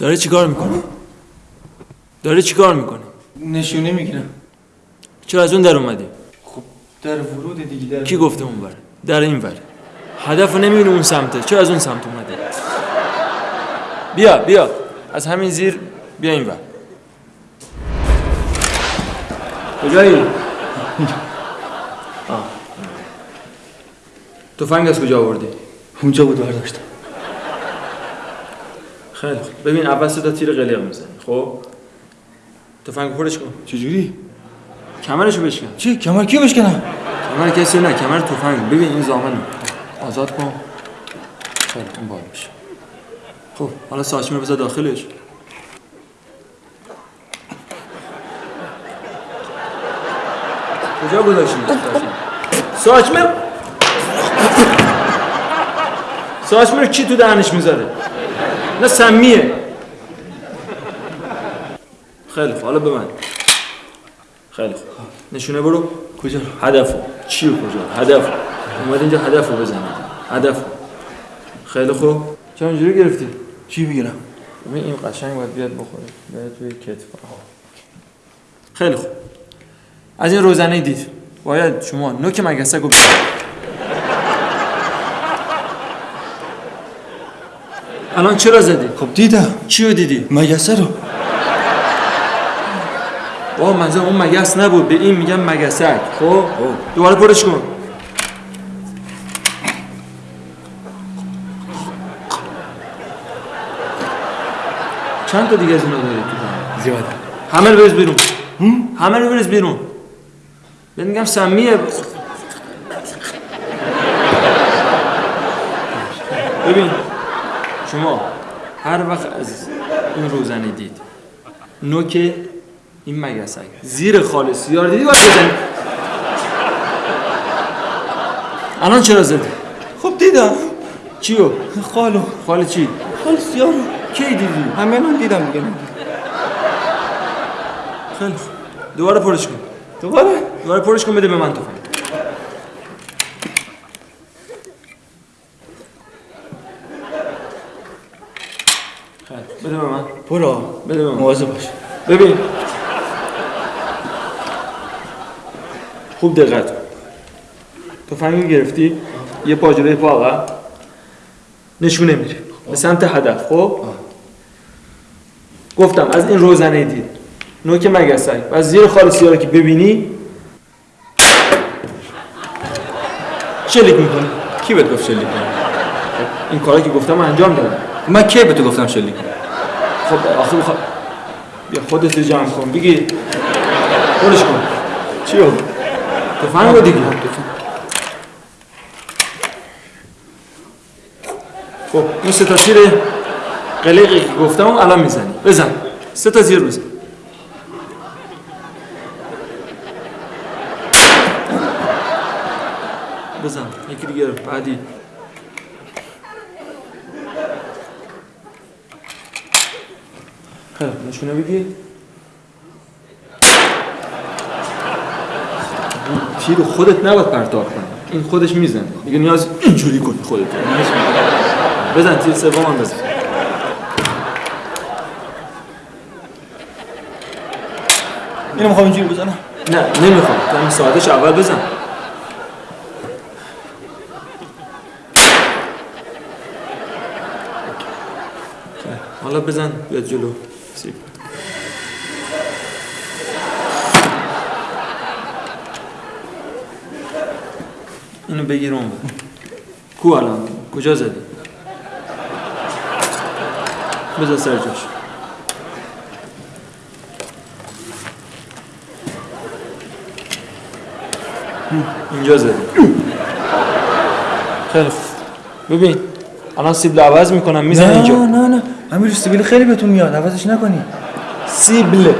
داره چیکار می‌کنه؟ داره چیکار می‌کنه؟ نشونه می‌گیرم. چرا از اون در اومدی؟ خب در ورود دیگه در کی گفته اون بره در این بره هدف رو نمی‌بینی اون سمته. چرا از اون سمت اومده بیا بیا. از همین زیر بیا این بر کجایی؟ تفنگ از کجا آوردی؟ اونجا بود برداشتم. خیلی خوب. ببین اول سه تا تیر قلیق می‌زنی خب؟ تفنگ پرش کن. چجوری؟ کمرشو بشکن. چی؟ کمر کی بشکنم؟ کمر کسی نه کمر تفنگ. ببین این زامن آزاد کن. خیلی اون باید بشه خب حالا ساچمه بذار داخلش. کجا گذاشتی ساچمه ساچمه رو کی تو دهنش می‌ذاره؟ نه سمیه. خیلی خوب حالا ببند خیلی خوب. نشونه برو. کجا هدف چی کجا؟ هدف اومد اینجا هدف رو بزنید هدف خیلی خوب. چرا اینجوری گرفتی؟ چی بگیرم ببین این قشنگ باید بیاد بخوره. بیاد توی کتف خیلی خوب. از این روزنه دید. باید شما نوک مگسک رو الان چرا زدی؟ خب دیدم. چی رو دیدی؟ مگسه رو. آه منظور اون مگس نبود. به این میگن مگسک. خب؟ دوباره پرش کن. چند تا دیگه از اینا داری تو؟ زیاده. همه رو بریز بیرون. همه رو بریز بیرون. بهت میگم سمیه. ببین. شما هر وقت از این روزنه دید. نوک این مگسک. زیر خال سیاه رو دیدی باید بزنی؟ الان چرا زدی؟ خب دیدم. چیو؟ خالو. خال چی؟ خال سیاه رو کی دیدی؟ همه من دیدم دیگه. خیلی. دوباره پرش کن. دوباره؟ دوباره پرش کن بده به من تفنگ خیلی. بده به من. برو. بده به من. مواظب باش. ببین. خوب دقت. کن تفنگ گرفتی؟ یه پا جلوی پا عقب نشونه میره به سمت هدف خب؟ گفتم از این روزنه دید. نوک مگسک. و از زیر خال سیاه رو که ببینی. شلیک می‌کنی. کی بهت گفت شلیک؟ کنی؟ این کارا که گفتم انجام دادم. من کی به تو گفتم شلیک؟ خب آخه بخواد بیا خودت رو جمع کن. بگی. برش کن. چیو؟ تفنگ رو دیگه خب این سه تا تیر قلیقی که گفتم الان می‌زنی بزن. سه تا تیر بزن. بزن. یکی دیگه. بعدی خیلی خوب. نشونه بگی تیر رو خودت نباید پرتاب کنی. این خودش می‌زنه. دیگه نیاز اینجوری کنی خودت. بزن تیر سوم هم بزن. اینو می‌خوام اینجوری بزنم؟ نه نمی‌خوام. تو همین ساعتش اول بزن. حالا بزن بیاد جلو. سیب اینو بگیر اون. کو الان کجا زدی بذار سر جاش اینجا زدی خیلی خوب ببین الان سیبل عوض می‌کنم بزن نه اینجا نه نه امیر سیبیل خیلی بهتون میاد عوضش نکنی. سیبل.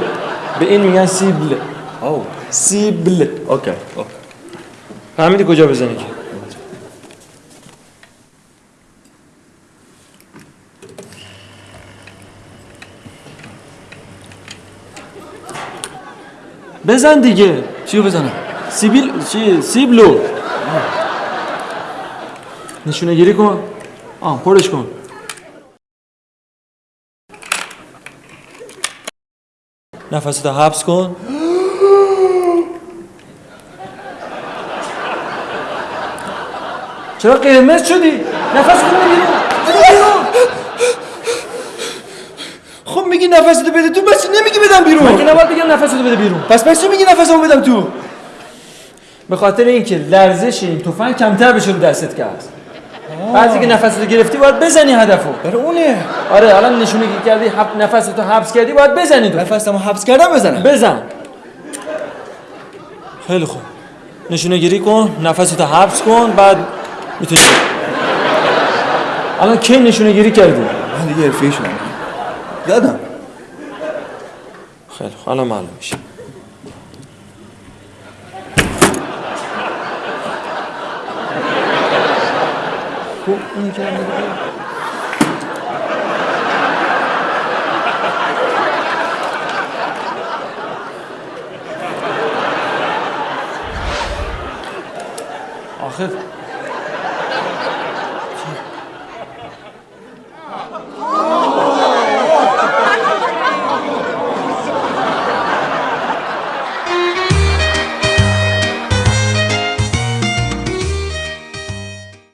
به این میگن سیبل. او سیبل. okay okay. فهمیدی کجا بزنی که؟ بزن دیگه. چیو بزنم؟ سیبیل چی؟ سیبلو. نشونه گیری کن. آه پرش کن. نفستو حبس کن. چرا قرمز شدی؟ نفس کن بیرون. خب میگی نفستو بده تو بس نمیگی بدم که بیرون نباید بگم نفستو بده بیرون؟ پس پس میگی نفسمو بدم تو. به خاطر اینکه لرزش این تفنگ کمتر بشه رو دستت کرد بعضی که نفستو گرفتی باید بزنی هدفو. برای اونه. آره الان نشونه که کردی حب... نفستو حبس کردی باید بزنی تو. نفسمو حبس کردم بزنم بزن. خیلی خوب. نشونه گیری کن نفستو حبس کن بعد می‌تونی الان کی نشونه گیری کردی؟ من دیگه حرفه‌ای شدم. یادم. خیلی خوب الان معلوم میشه. خوب اینی که من بگم.